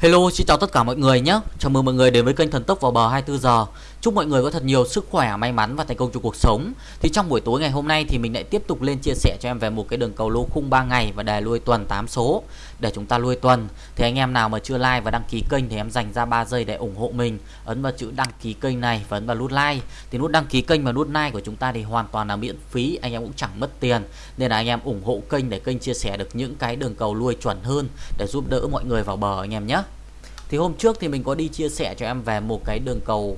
Hello, xin chào tất cả mọi người nhé. Chào mừng mọi người đến với kênh Thần Tốc vào bờ 24 giờ. Chúc mọi người có thật nhiều sức khỏe, may mắn và thành công trong cuộc sống. Thì trong buổi tối ngày hôm nay thì mình lại tiếp tục lên chia sẻ cho em về một cái đường cầu lô khung 3 ngày và đề lui tuần 8 số để chúng ta lui tuần. Thì anh em nào mà chưa like và đăng ký kênh thì em dành ra 3 giây để ủng hộ mình. Ấn vào chữ đăng ký kênh này và ấn vào nút like. Thì nút đăng ký kênh và nút like của chúng ta thì hoàn toàn là miễn phí, anh em cũng chẳng mất tiền. Nên là anh em ủng hộ kênh để kênh chia sẻ được những cái đường cầu lui chuẩn hơn để giúp đỡ mọi người vào bờ anh em nhé. Thì hôm trước thì mình có đi chia sẻ cho em về một cái đường cầu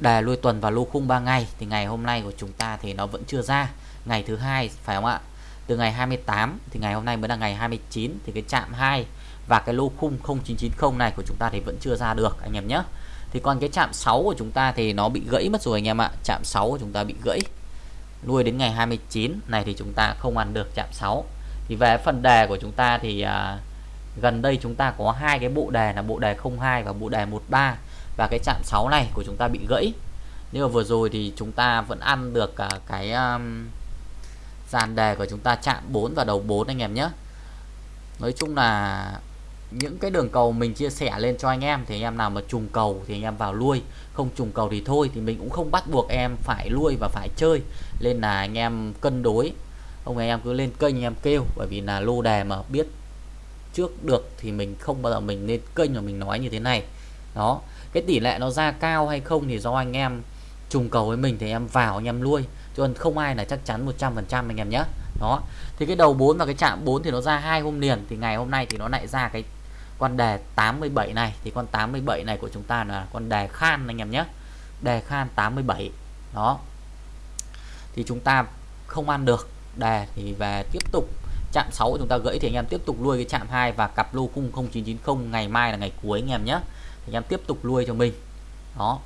đề lui tuần và lô khung 3 ngày. Thì ngày hôm nay của chúng ta thì nó vẫn chưa ra. Ngày thứ hai phải không ạ? Từ ngày 28 thì ngày hôm nay mới là ngày 29 thì cái chạm 2 và cái lô khung 0990 này của chúng ta thì vẫn chưa ra được anh em nhé. Thì còn cái chạm 6 của chúng ta thì nó bị gãy mất rồi anh em ạ. Chạm 6 của chúng ta bị gãy. Nuôi đến ngày 29 này thì chúng ta không ăn được chạm 6 thì về phần đề của chúng ta thì à, gần đây chúng ta có hai cái bộ đề là bộ đề 02 và bộ đề 13 và cái chạm 6 này của chúng ta bị gãy. Nhưng mà vừa rồi thì chúng ta vẫn ăn được cả cái um, dàn đề của chúng ta chạm 4 và đầu 4 anh em nhé. Nói chung là những cái đường cầu mình chia sẻ lên cho anh em thì anh em nào mà trùng cầu thì anh em vào lui. Không trùng cầu thì thôi thì mình cũng không bắt buộc em phải lui và phải chơi. Nên là anh em cân đối. Ông anh em cứ lên kênh anh em kêu bởi vì là lô đề mà biết trước được thì mình không bao giờ mình lên kênh mà mình nói như thế này. Đó, cái tỷ lệ nó ra cao hay không thì do anh em trùng cầu với mình thì em vào anh em lui, chứ nên không ai là chắc chắn 100% anh em nhé đó, thì cái đầu 4 và cái chạm 4 thì nó ra hai hôm liền, thì ngày hôm nay thì nó lại ra cái con đề 87 này. Thì con 87 này của chúng ta là con đề khan anh em nhé đề khan 87 đó. Thì chúng ta không ăn được, đề thì về tiếp tục chạm 6 chúng ta gãy thì anh em tiếp tục nuôi cái chạm 2 và cặp lô cung 0990 ngày mai là ngày cuối anh em nhé. Thì anh em tiếp tục nuôi cho mình. Đó.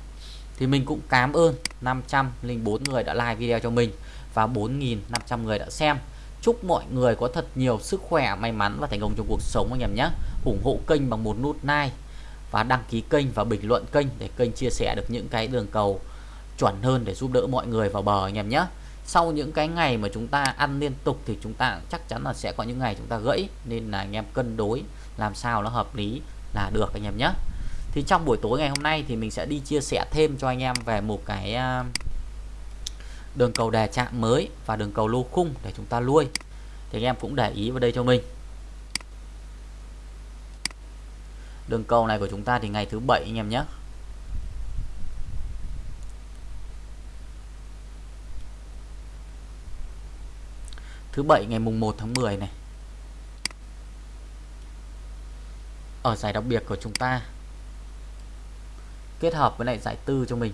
Thì mình cũng cảm ơn 504 người đã like video cho mình và 4.500 người đã xem. Chúc mọi người có thật nhiều sức khỏe, may mắn và thành công trong cuộc sống anh em nhé. Ủng hộ kênh bằng một nút like và đăng ký kênh và bình luận kênh để kênh chia sẻ được những cái đường cầu chuẩn hơn để giúp đỡ mọi người vào bờ anh em nhé sau những cái ngày mà chúng ta ăn liên tục thì chúng ta chắc chắn là sẽ có những ngày chúng ta gãy. Nên là anh em cân đối làm sao nó hợp lý là được anh em nhé. Thì trong buổi tối ngày hôm nay thì mình sẽ đi chia sẻ thêm cho anh em về một cái à, đường cầu đè chạm mới và đường cầu lô khung để chúng ta nuôi thì anh em cũng để ý vào đây cho mình. Đường cầu này của chúng ta thì ngày thứ bảy anh em nhé. Thứ bảy ngày mùng 1 tháng 10 này. Ở giải đặc biệt của chúng ta. Kết hợp với lại giải tư cho mình.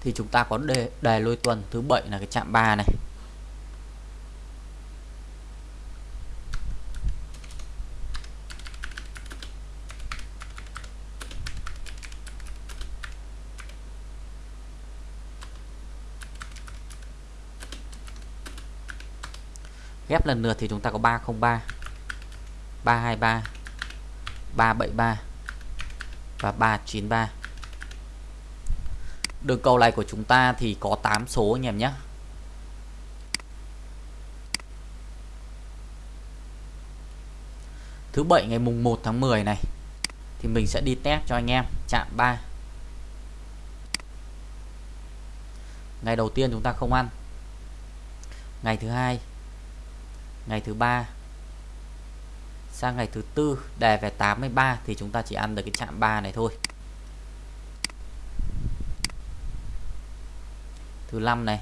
Thì chúng ta có đề, đề lôi tuần thứ bảy là cái chạm 3 này. Lần lượt thì chúng ta có 303 323 373 và 393 đường cầu này của chúng ta thì có 8 số anh em nhé. Thứ bảy ngày mùng 1 tháng 10 này thì mình sẽ đi test cho anh em chạm 3 ngày đầu tiên chúng ta không ăn. Ngày thứ hai ngày thứ ba. Sang ngày thứ tư, đề về 83 thì chúng ta chỉ ăn được cái chạm 3 này thôi. Thứ năm này.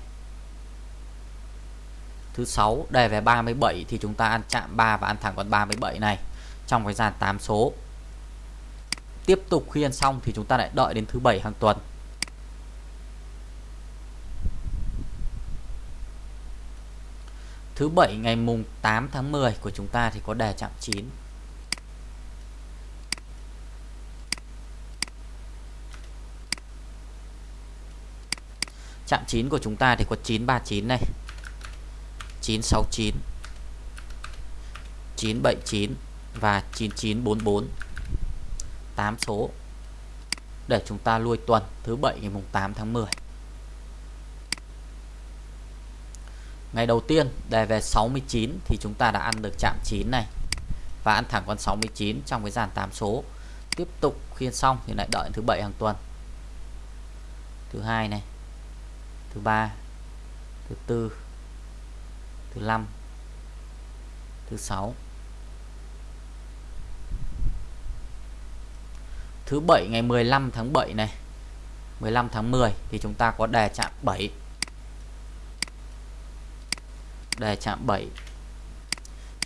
Thứ sáu, đề về 37 thì chúng ta ăn chạm 3 và ăn thẳng con 37 này, trong cái dàn 8 số. Tiếp tục khi ăn xong thì chúng ta lại đợi đến thứ bảy hàng tuần. Thứ bảy ngày mùng 8 tháng 10 của chúng ta thì có đề chạm 9. Chạm 9 của chúng ta thì có 939 này. 969 979 và 9944 8 số để chúng ta lui tuần, thứ bảy ngày mùng 8 tháng 10 Ngày đầu tiên đề về 69 thì chúng ta đã ăn được chạm 9 này và ăn thẳng con 69 trong cái dàn 8 số. Tiếp tục khiên xong thì lại đợi thứ bảy hàng tuần. Thứ hai này. Thứ ba, thứ tư, thứ năm, thứ sáu. Thứ bảy ngày 15 tháng 7 này. 15 tháng 10 thì chúng ta có đề chạm 7 đề chạm 7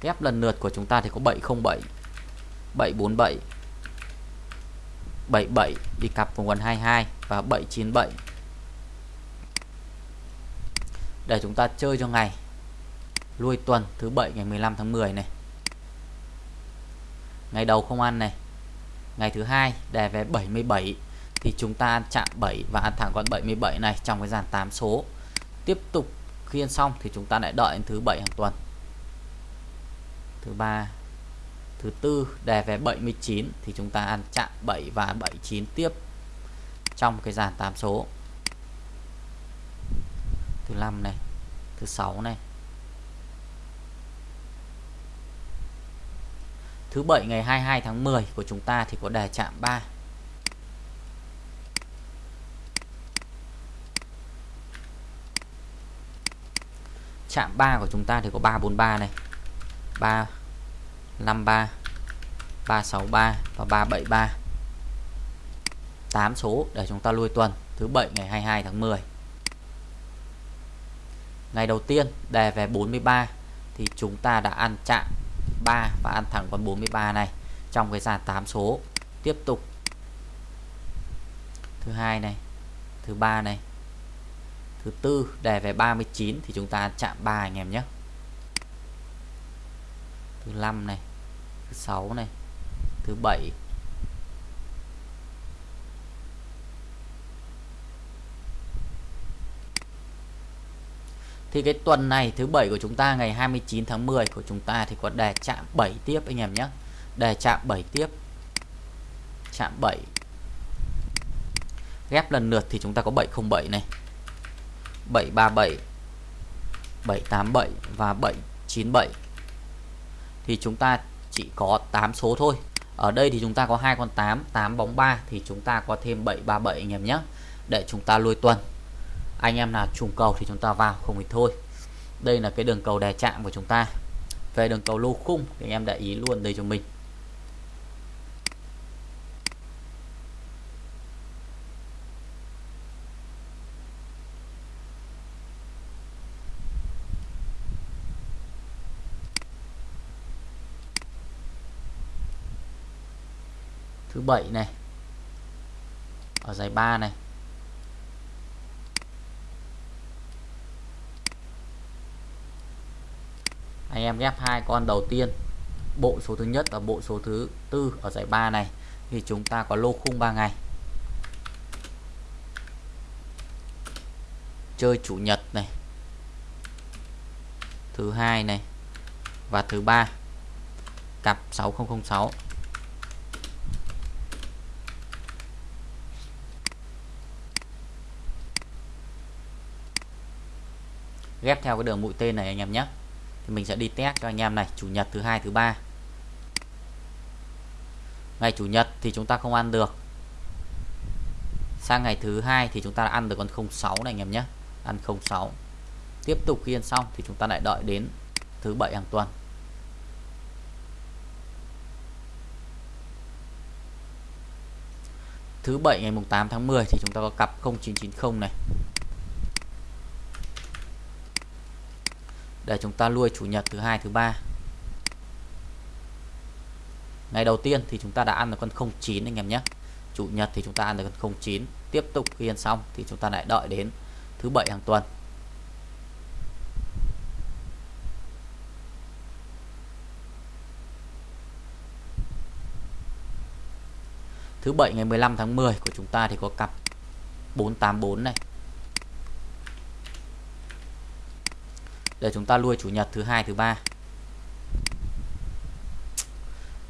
ghép lần lượt của chúng ta thì có 707 747 77 đi cặp vùng quần 22 và 797 để chúng ta chơi cho ngày lui tuần thứ bảy ngày 15 tháng 10 này. Ngày đầu không ăn này. Ngày thứ hai đề về 77 thì chúng ta chạm 7 và ăn thẳng con 77 này trong cái dàn 8 số. Tiếp tục khi ăn xong thì chúng ta lại đợi đến thứ bảy hàng tuần. Thứ ba, thứ tư đề về 79 thì chúng ta ăn chạm 7 và 79 tiếp trong cái dàn 8 số. Thứ năm này, thứ sáu này. Thứ bảy ngày 22 tháng 10 của chúng ta thì có đề chạm 3 chạm 3 của chúng ta thì có 343 này. 353 363 và 373 8 số để chúng ta lui tuần, thứ 7 ngày 22 tháng 10 ngày đầu tiên đề về 43 thì chúng ta đã ăn chạm 3 và ăn thẳng con 43 này trong cái dàn 8 số. Tiếp tục. Thứ hai này, thứ ba này thứ tư, đề về 39 thì chúng ta chạm 3 anh em nhé thứ 5 này, thứ 6 này, thứ 7 Thì cái tuần này, thứ bảy của chúng ta, ngày 29 tháng 10 của chúng ta thì có đề chạm 7 tiếp anh em nhé. Đề chạm 7 tiếp. Chạm 7. Ghép lần lượt thì chúng ta có 707 này. 737 787 và 797 thì chúng ta chỉ có 8 số thôi. Ở đây thì chúng ta có hai con 8 8 bóng 3 thì chúng ta có thêm 737 anh em nhé. Để chúng ta lôi tuần. Anh em nào trùng cầu thì chúng ta vào, không thì thôi. Đây là cái đường cầu đè chạm của chúng ta. Về đường cầu lô khung thì anh em để ý luôn đây cho mình. Thứ bảy này, ở giải 3 này. Anh em ghép hai con đầu tiên, bộ số thứ nhất và bộ số thứ tư ở giải 3 này, thì chúng ta có lô khung 3 ngày. Chơi chủ nhật này, thứ hai này và thứ ba, cặp 6006 ghép theo cái đường mũi tên này anh em nhé. Thì mình sẽ đi test cho anh em này, chủ nhật thứ hai, thứ ba. Ngày chủ nhật thì chúng ta không ăn được. Sang ngày thứ hai thì chúng ta ăn được con 06 này anh em nhé. Ăn 06 tiếp tục khi ăn xong thì chúng ta lại đợi đến thứ bảy hàng tuần. Thứ bảy ngày mùng 8 tháng 10 thì chúng ta có cặp 0990 này. Để chúng ta nuôi chủ nhật thứ hai, thứ ba. Ngày đầu tiên thì chúng ta đã ăn được con 09 anh em nhé. Chủ nhật thì chúng ta ăn được con 09 tiếp tục khi ăn xong thì chúng ta lại đợi đến thứ bảy hàng tuần. Thứ bảy ngày 15 tháng 10 của chúng ta thì có cặp 484 này. Để chúng ta nuôi chủ nhật thứ hai, thứ ba.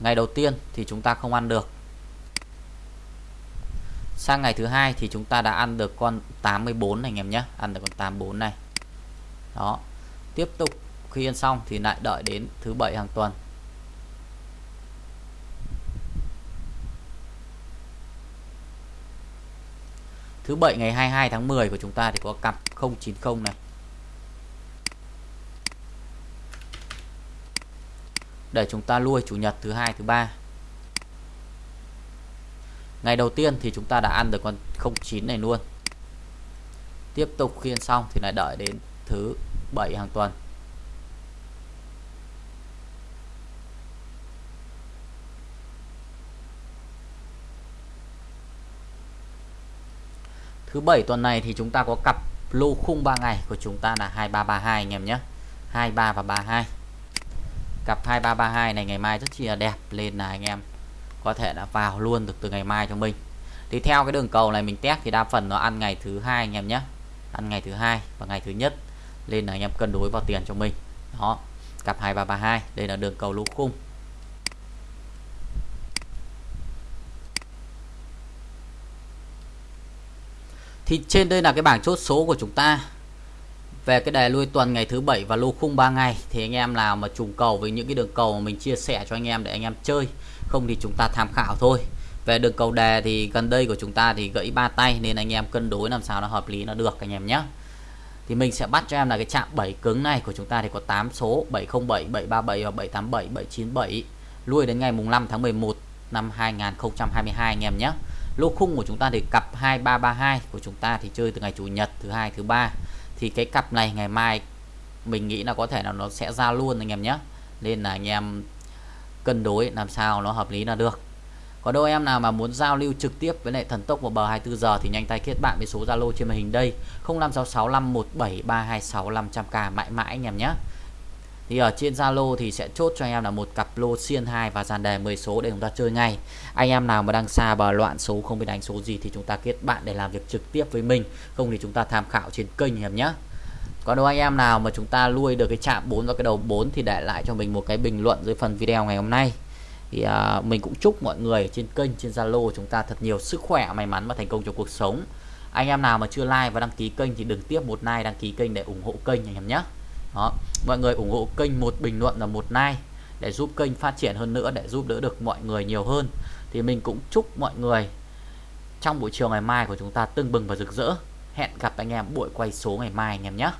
Ngày đầu tiên thì chúng ta không ăn được. Sang ngày thứ hai thì chúng ta đã ăn được con 84 này, anh em nhé. Ăn được con 84 này. Đó. Tiếp tục, khi ăn xong thì lại đợi đến thứ bảy hàng tuần. Thứ bảy ngày 22 tháng 10 của chúng ta thì có cặp 090 này. Để chúng ta lui chủ nhật thứ hai, thứ ba. Ngày đầu tiên thì chúng ta đã ăn được con 09 này luôn. Tiếp tục khiên xong thì lại đợi đến thứ bảy hàng tuần. Thứ bảy tuần này thì chúng ta có cặp lô khung 3 ngày của chúng ta là 2332 anh em nhé. 23 và 32 cặp 2332 này ngày mai rất chi là đẹp. Lên là anh em có thể đã vào luôn được từ ngày mai cho mình. Thì theo cái đường cầu này mình test thì đa phần nó ăn ngày thứ hai anh em nhé. Ăn ngày thứ hai và ngày thứ nhất. Lên là anh em cân đối vào tiền cho mình. Đó, cặp 2332 đây là đường cầu lỗ khung. Thì trên đây là cái bảng chốt số của chúng ta về cái đề lui tuần ngày thứ bảy và lô khung 3 ngày, thì anh em nào mà trùng cầu với những cái đường cầu mà mình chia sẻ cho anh em để anh em chơi, không thì chúng ta tham khảo thôi. Về đường cầu đề thì gần đây của chúng ta thì gãy ba tay nên anh em cân đối làm sao nó hợp lý, nó được anh em nhé thì mình sẽ bắt cho em là cái chạm 7 cứng này của chúng ta thì có 8 số 707 737 và 787 797 lui đến ngày mùng 5 tháng 11 năm 2022 anh em nhé lô khung của chúng ta thì cặp 2332 của chúng ta thì chơi từ ngày chủ nhật, thứ hai, thứ ba thì cái cặp này ngày mai mình nghĩ là có thể là nó sẽ ra luôn anh em nhé. Nên là anh em cân đối làm sao nó hợp lý là được. Có đôi em nào mà muốn giao lưu trực tiếp với lại thần tốc vào bờ 24 giờ thì nhanh tay kết bạn với số Zalo trên màn hình đây. 0566517326 mãi mãi anh em nhé thì ở trên Zalo thì sẽ chốt cho anh em là một cặp lô xiên 2 và dàn đề 10 số để chúng ta chơi ngay. Anh em nào mà đang xa bờ loạn số không biết đánh số gì thì chúng ta kết bạn để làm việc trực tiếp với mình. Không thì chúng ta tham khảo trên kênh em nhé. Còn đâu anh em nào mà chúng ta nuôi được cái chạm 4 và cái đầu 4 thì để lại cho mình một cái bình luận dưới phần video ngày hôm nay. Thì à, mình cũng chúc mọi người trên kênh trên Zalo chúng ta thật nhiều sức khỏe may mắn và thành công trong cuộc sống. Anh em nào mà chưa like và đăng ký kênh thì đừng tiếp một like đăng ký kênh để ủng hộ kênh anh em nhé đó, mọi người ủng hộ kênh một bình luận là một like để giúp kênh phát triển hơn nữa, để giúp đỡ được mọi người nhiều hơn. Thì mình cũng chúc mọi người trong buổi chiều ngày mai của chúng ta tưng bừng và rực rỡ. Hẹn gặp anh em buổi quay số ngày mai anh em nhé.